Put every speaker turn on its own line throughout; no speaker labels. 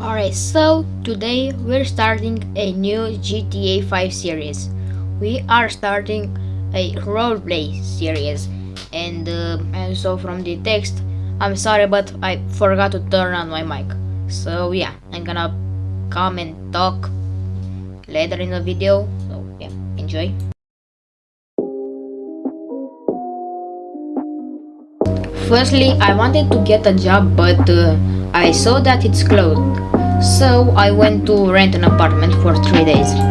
Alright, so today we're starting a new GTA 5 series. We are starting a roleplay series, and, uh, and so from the text, I'm sorry, but I forgot to turn on my mic. So yeah, I'm gonna come and talk later in the video. So yeah, enjoy. Firstly, I wanted to get a job, but uh, I saw that it's closed. So I went to rent an apartment for three days.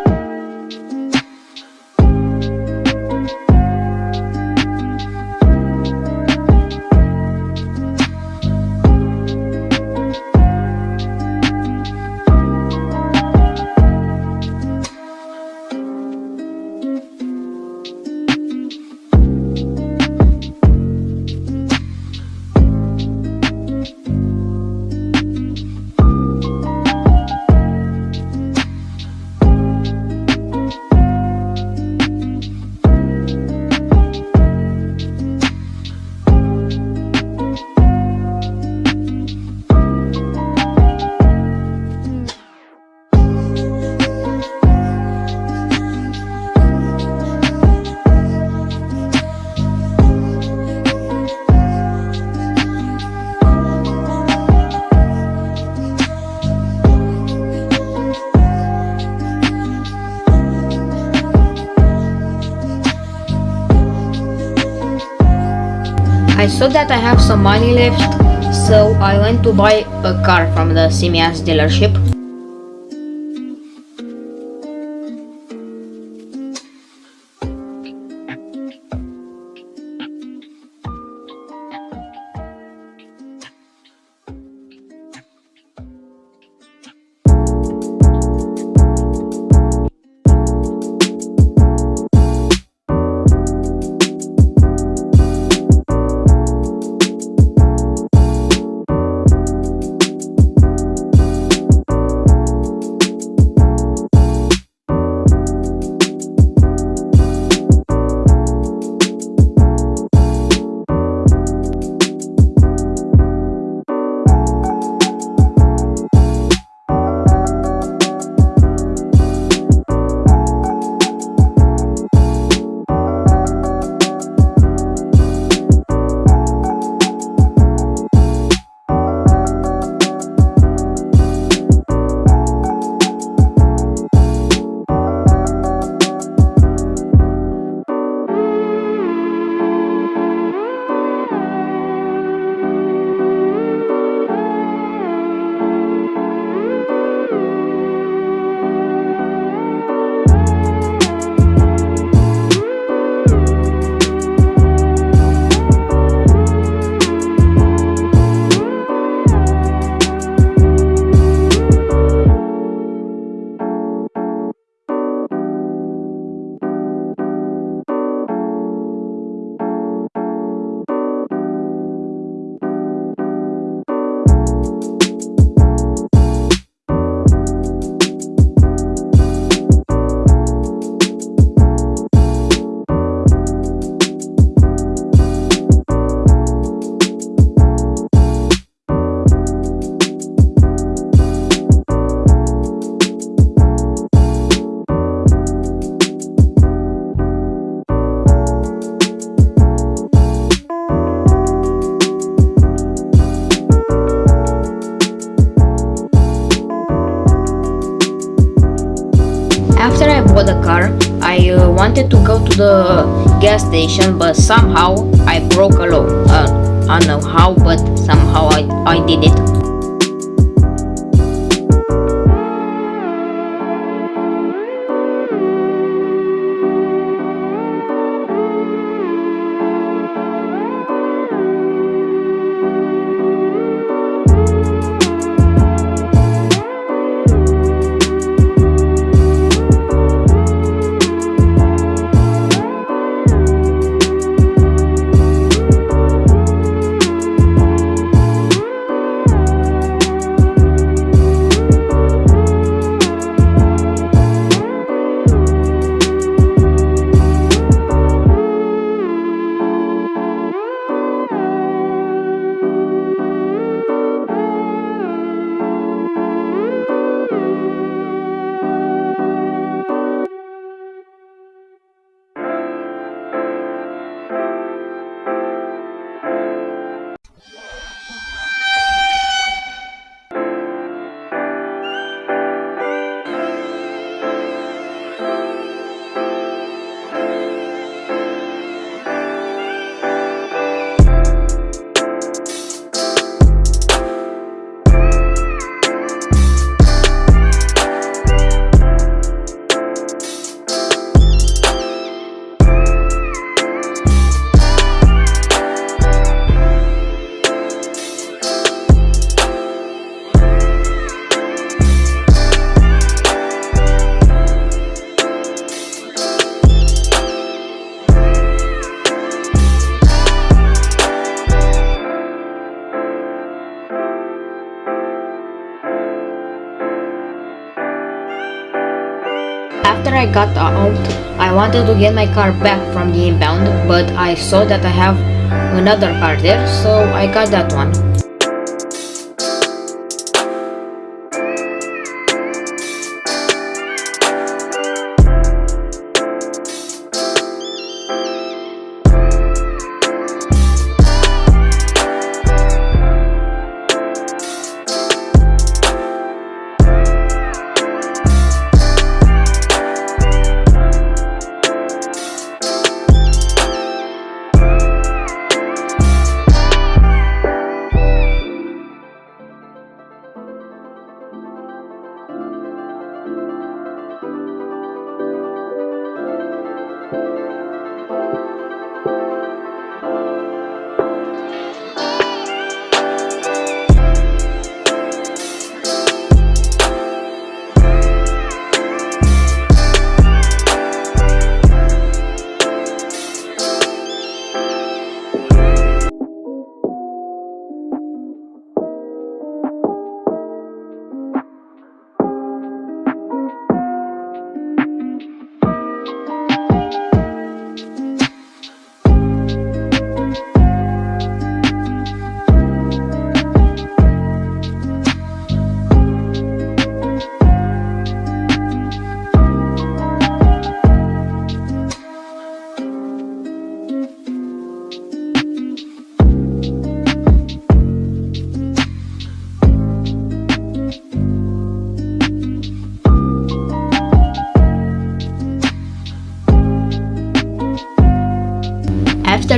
Saw that I have some money left, so I went to buy a car from the Simeon's dealership. After I bought the car, I uh, wanted to go to the gas station, but somehow I broke a law. Uh, I don't know how, but somehow I, I did it. Wanted to get my car back from the inbound, but I saw that I have another car there, so I got that one.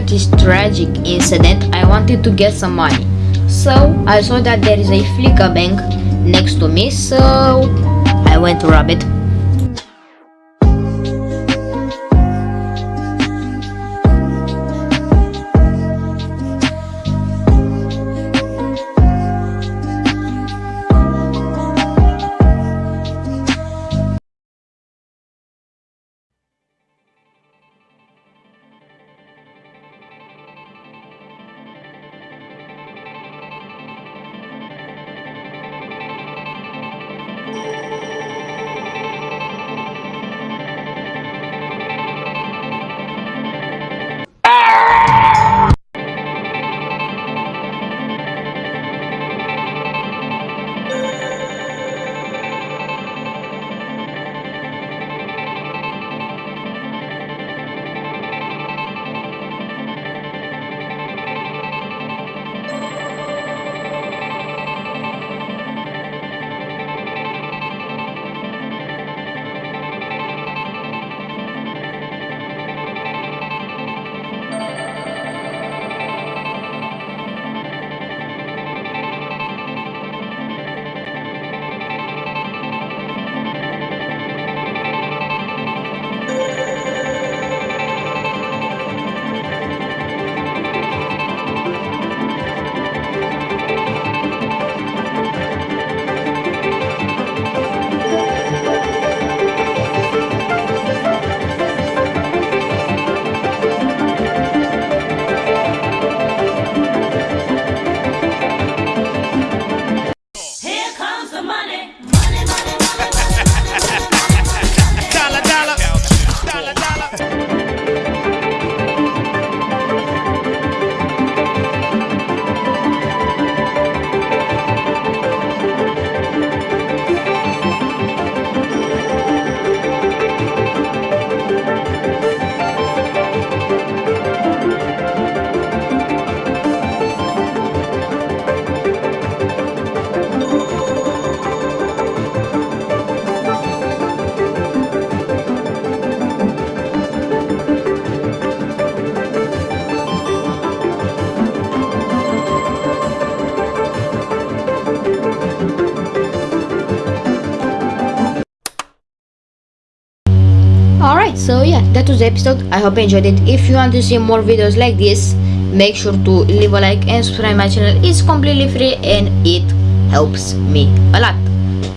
This tragic incident, I wanted to get some money. So I saw that there is a Fleeca bank next to me, so I went to rob it. So yeah, that was the episode. I hope you enjoyed it. If you want to see more videos like this, make sure to leave a like and subscribe my channel. It's completely free and it helps me a lot.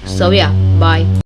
So yeah, bye.